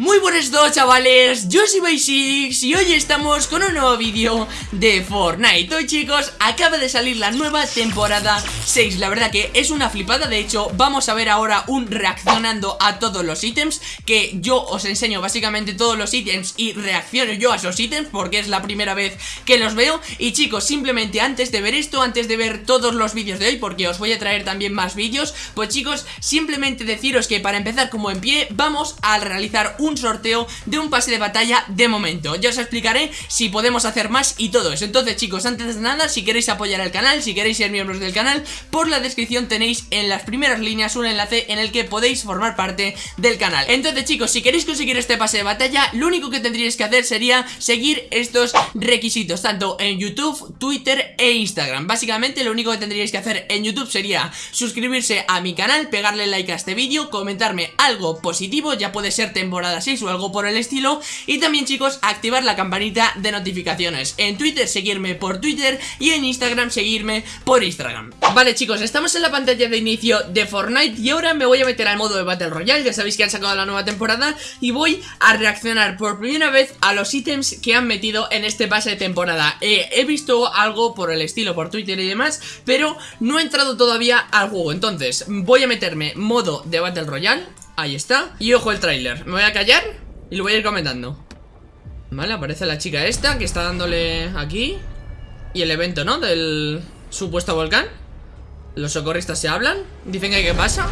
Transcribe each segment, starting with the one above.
Muy buenos dos chavales, yo soy Basics y hoy estamos con un nuevo vídeo de Fortnite. Hoy chicos, acaba de salir la nueva temporada 6 La verdad que es una flipada, de hecho vamos a ver ahora un reaccionando a todos los ítems Que yo os enseño básicamente todos los ítems y reacciono yo a esos ítems Porque es la primera vez que los veo. Y chicos, simplemente antes de ver esto, antes de ver todos los vídeos de hoy Porque os voy a traer también más vídeos Pues chicos, simplemente deciros que para empezar como en pie Vamos a realizar un un sorteo de un pase de batalla de momento. Ya os explicaré si podemos hacer más y todo eso. Entonces chicos, antes de nada, si queréis apoyar al canal, si queréis ser miembros del canal Por la descripción tenéis en las primeras líneas un enlace en el que podéis formar parte del canal. Entonces chicos, si queréis conseguir este pase de batalla Lo único que tendríais que hacer sería seguir estos requisitos Tanto en YouTube, Twitter e Instagram. Básicamente lo único que tendríais que hacer en YouTube sería suscribirse a mi canal Pegarle like a este vídeo, comentarme algo positivo Ya puede ser temporada o algo por el estilo. Y también chicos, activar la campanita de notificaciones. En Twitter seguirme por Twitter. Y en Instagram seguirme por Instagram. Vale chicos, estamos en la pantalla de inicio de Fortnite. Y ahora me voy a meter al modo de Battle Royale. Ya sabéis que han sacado la nueva temporada. Y voy a reaccionar por primera vez a los ítems que han metido en este pase de temporada. Eh, He visto algo por el estilo por Twitter y demás, pero no he entrado todavía al juego. Entonces voy a meterme modo de Battle Royale Ahí está. Y ojo el tráiler. Me voy a callar y lo voy a ir comentando. Vale, aparece la chica esta que está dándole aquí. Y el evento, ¿no? Del supuesto volcán. Los socorristas se hablan. Dicen que qué pasa.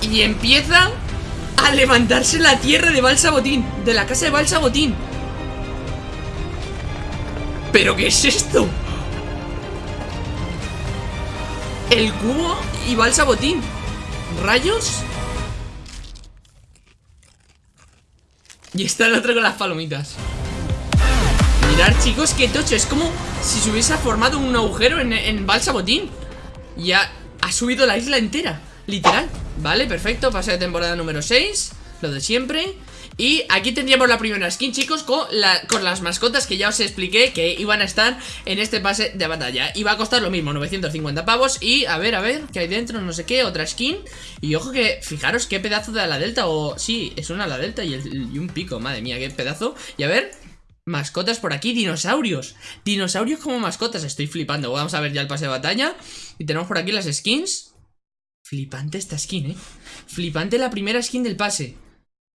Y empieza a levantarse la tierra de Balsabotín De la casa de Balsabotín. ¿Pero qué es esto? El cubo y va el ¿Rayos? Y está el otro con las palomitas. Mirad chicos, qué tocho. Es como si se hubiese formado un agujero en, en Balsabotín Y ha, ha subido la isla entera. Literal. Vale, perfecto, pase de temporada número 6 Lo de siempre y aquí tendríamos la primera skin, chicos, con, con las mascotas que ya os expliqué que iban a estar en este pase de batalla. Y va a costar lo mismo, 950 pavos. Y a ver, a ver, ¿qué hay dentro? No sé qué, otra skin. Y ojo que, fijaros qué pedazo de ala delta. O sí, es una ala delta y, y un pico, madre mía, qué pedazo. Y a ver, Mascotas por aquí, dinosaurios Dinosaurios como mascotas, estoy flipando Vamos a ver ya el pase de batalla Y tenemos por aquí las skins Flipante esta skin, eh Flipante la primera skin del pase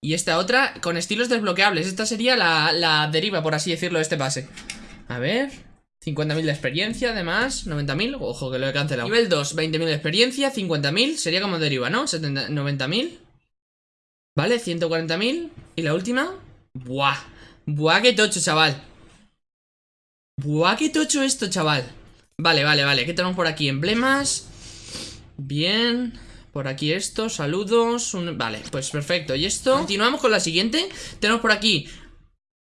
y esta otra con estilos desbloqueables. Esta sería la, deriva, por así decirlo, de este pase. A ver 50.000 de experiencia, además 90.000, ojo que lo he cancelado. Nivel 2, 20.000 de experiencia 50.000, sería como deriva, ¿no? 90.000 Vale, 140.000 ¿Y la última? Buah. Buah, qué tocho, chaval. Buah, qué tocho esto, chaval. Vale, vale, vale. ¿Qué tenemos por aquí? Emblemas. Bien por aquí esto, saludos Vale, pues perfecto, y esto Continuamos con la siguiente Tenemos por aquí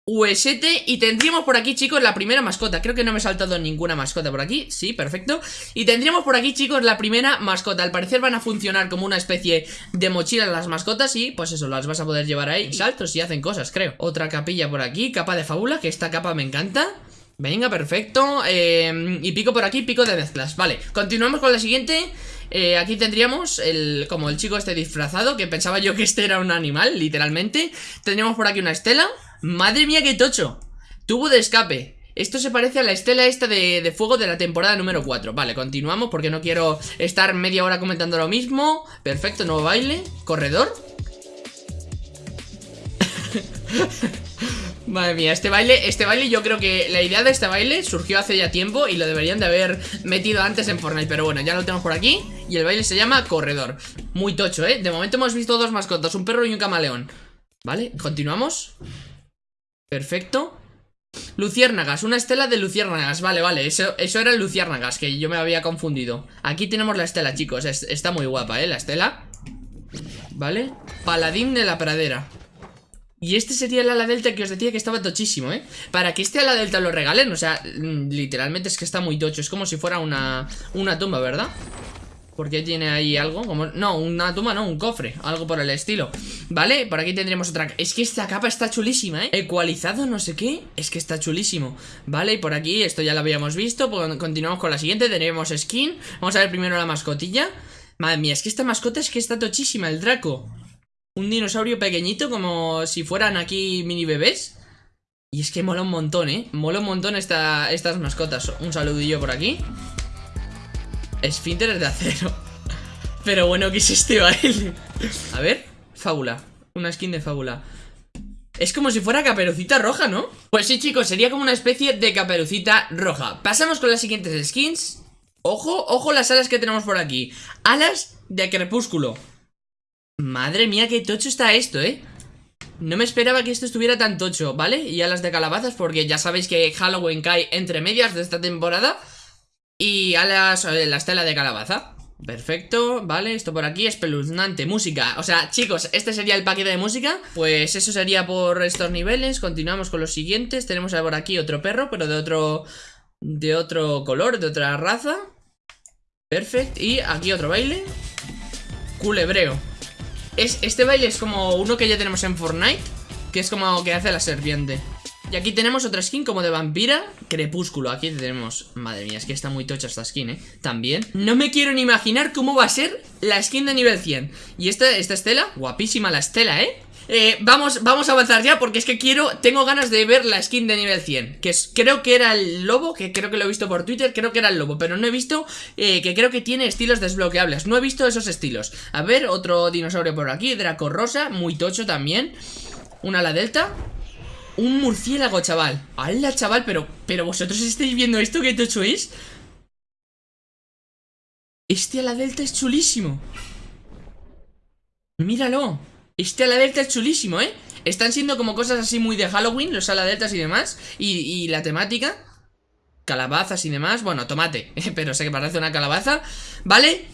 UST y tendríamos por aquí, chicos, la primera mascota Creo que no me he saltado ninguna mascota por aquí Sí, perfecto Y tendríamos por aquí, chicos, la primera mascota Al parecer van a funcionar como una especie de mochila las mascotas Y pues eso, las vas a poder llevar ahí Saltos y hacen cosas, creo Otra capilla por aquí, capa de fábula Que esta capa me encanta Venga, perfecto. Eh, Y pico por aquí, pico de mezclas. Vale, continuamos con la siguiente. Eh, aquí tendríamos el, como el chico este disfrazado Que pensaba yo que este era un animal, literalmente. Tendríamos por aquí una estela. Madre mía, qué tocho. Tubo de escape. Esto se parece a la estela esta de, de, fuego de la temporada número 4 Vale, continuamos porque no quiero estar media hora comentando lo mismo. Perfecto, nuevo baile. Corredor Madre mía, este baile, este baile yo creo que la idea de este baile surgió hace ya tiempo y lo deberían de haber metido antes en Fortnite, pero bueno, ya lo tenemos por aquí y el baile se llama Corredor. Muy tocho, ¿eh? De momento hemos visto dos mascotas, un perro y un camaleón. ¿Vale? Continuamos. Perfecto. Luciérnagas, una estela de luciérnagas Vale, vale, eso, eso era luciérnagas Que yo me había confundido Aquí tenemos la estela, chicos, está muy guapa, ¿eh? La estela Vale, paladín de la pradera y este sería el ala delta que os decía que estaba tochísimo, ¿eh? Para que este ala delta lo regalen, o sea, mm, literalmente es que está muy tocho Es como si fuera una, una tumba, ¿verdad? Porque tiene ahí algo como... No, una tumba no, un cofre Algo por el estilo ¿Vale? Por aquí tendremos otra... Es que esta capa está chulísima, ¿eh? Ecualizado no sé qué Es que está chulísimo ¿Vale? Y por aquí, esto ya lo habíamos visto pues Continuamos con la siguiente Tenemos skin Vamos a ver primero la mascotilla Madre mía, es que esta mascota es que está tochísima El Draco Un dinosaurio pequeñito como si fueran aquí mini bebés. Y es que mola un montón, ¿eh? Mola un montón esta, estas mascotas. Un saludillo por aquí. Esfínteres de acero. Pero bueno, ¿qué es este baile? A ver, fábula. Una skin de fábula. Es como si fuera caperucita roja, ¿no? Pues sí, chicos, sería como una especie de caperucita roja. Pasamos con las siguientes skins. Ojo, ojo las alas que tenemos por aquí. Alas de crepúsculo Madre mía, qué tocho está esto, ¿eh? No me esperaba que esto estuviera tan tocho, ¿vale? Y alas de calabazas porque ya sabéis que Halloween cae entre medias de esta temporada. Y alas, eh, la estela de calabaza. Perfecto, vale, esto por aquí, espeluznante, música. O sea, chicos, este sería el paquete de música. Pues eso sería por estos niveles. Continuamos con los siguientes. Tenemos por aquí otro perro, pero de otro De otro color, de otra raza. Perfecto, y aquí otro baile. Culebreo es, Este baile es como uno que ya tenemos en Fortnite Que es como que hace la serpiente y aquí tenemos otra skin como de vampira Crepúsculo, aquí tenemos Madre mía, es que está muy tocha esta skin, ¿eh? También No me quiero ni imaginar cómo va a ser La skin de nivel 100 Y esta, esta estela, guapísima la estela, ¿eh? Eh, vamos, vamos a avanzar ya porque es que quiero, tengo ganas de ver la skin de nivel 100 Que es, creo que era el lobo, que creo que lo he visto por Twitter, creo que era el lobo Pero no he visto, eh, que creo que tiene estilos desbloqueables. No he visto esos estilos. A ver, otro dinosaurio por aquí, Draco Rosa, muy tocho también. Una la delta. Un murciélago, chaval. ¡Hala, chaval! Pero, pero vosotros estáis viendo esto que tocho es. Este a la delta es chulísimo. Míralo Este a la delta es chulísimo, ¿eh? Están siendo como cosas así muy de Halloween Los ala deltas y demás y, la temática Calabazas y demás Bueno, tomate, pero sé que parece una calabaza ¿Vale?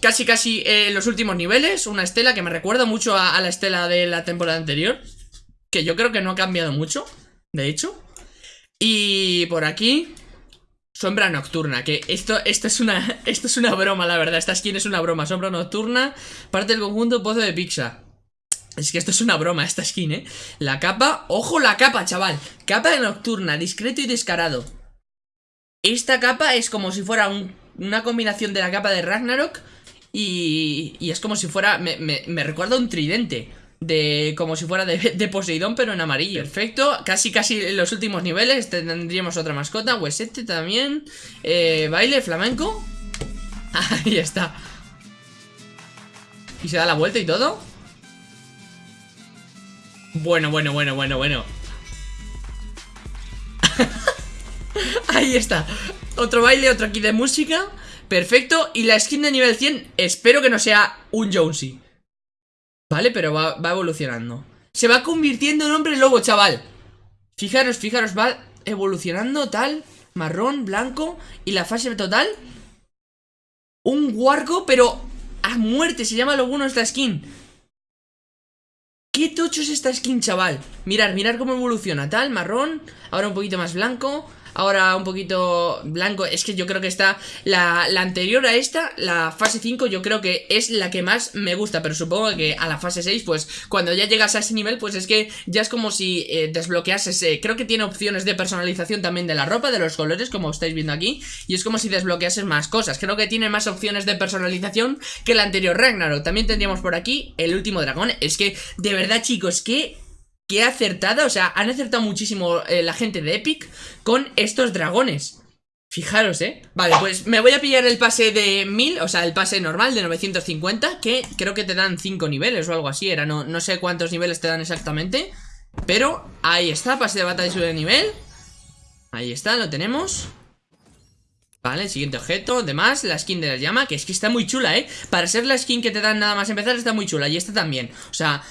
Casi, casi eh, los últimos niveles Una estela que me recuerda mucho a la estela de la temporada anterior que yo creo que no ha cambiado mucho, de hecho. Y por aquí, sombra nocturna, que esto, esto, es una, esto es una broma, la verdad. Esta skin es una broma. Sombra nocturna, parte del conjunto Pozo de Pizza. Es que esto es una broma, esta skin, ¿eh? La capa, ojo la capa, chaval Capa de nocturna, discreto y descarado Esta capa es como si fuera una combinación de la capa de Ragnarok Y, y es como si fuera, me, me, me recuerda un tridente de como si fuera de, Poseidón, pero en amarillo. Perfecto, casi casi en los últimos niveles tendríamos otra mascota, huesete también, eh, baile flamenco. Ahí está. Y se da la vuelta y todo. Bueno, bueno, bueno, bueno, bueno. Ahí está. Otro baile, otro aquí de música. Perfecto. Y la skin de nivel 100, espero que no sea un Jonesy. Vale, pero va, evolucionando Se va convirtiendo en hombre lobo, chaval Fijaros, fijaros, va evolucionando tal Marrón, blanco Y la fase total Un guarco, pero a muerte Se llama lo bueno esta skin ¿Qué tocho es esta skin, chaval? Mirar, mirar cómo evoluciona Tal, marrón, ahora un poquito más blanco Ahora un poquito blanco Es que yo creo que está la, anterior a esta La fase 5 yo creo que es la que más me gusta Pero supongo que a la fase 6 Pues cuando ya llegas a ese nivel Pues es que ya es como si eh, desbloqueases Creo que tiene opciones de personalización también de la ropa De los colores como estáis viendo aquí Y es como si desbloqueases más cosas. Creo que tiene más opciones de personalización Que el anterior Ragnarok. También tendríamos por aquí el último dragón. Es que de verdad chicos que qué acertada, o sea, han acertado muchísimo eh, la gente de Epic con estos dragones. Fijaros, ¿eh? Vale, pues me voy a pillar el pase de 1000, o sea, el pase normal de 950, que creo que te dan 5 niveles o algo así, era, no, no sé cuántos niveles te dan exactamente, pero ahí está, pase de batalla de nivel. Ahí está, lo tenemos. Vale, siguiente objeto, demás, la skin de la llama, que es que está muy chula, ¿eh? Para ser la skin que te dan nada más empezar está muy chula, y esta también, o sea,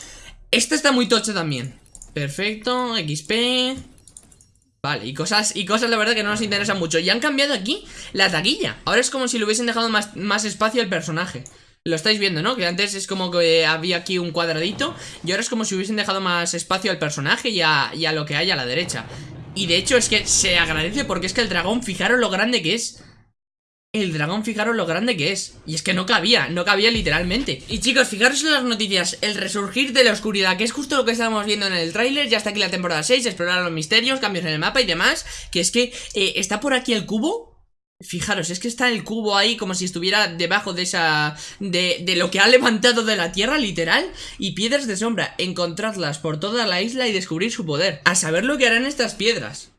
esta está muy tocha también Perfecto, XP Vale, y cosas, y cosas la verdad que no nos interesan mucho. Y han cambiado aquí la taquilla. Ahora es como si le hubiesen dejado más, más espacio al personaje. Lo estáis viendo, ¿no? Que antes es como que había aquí un cuadradito Y ahora es como si hubiesen dejado más espacio al personaje y a, y a, lo que hay a la derecha. Y de hecho es que se agradece porque es que el dragón, fijaros lo grande que es el dragón, fijaros lo grande que es. Y es que no cabía, no cabía literalmente. Y chicos, fijaros en las noticias El resurgir de la oscuridad, que es justo lo que estábamos viendo en el tráiler Ya está aquí la temporada 6, explorar los misterios, cambios en el mapa y demás Que es que eh, está por aquí el cubo. Fijaros, es que está el cubo ahí como si estuviera debajo de esa... De, de, lo que ha levantado de la tierra, literal Y piedras de sombra, encontrarlas por toda la isla y descubrir su poder. A saber lo que harán estas piedras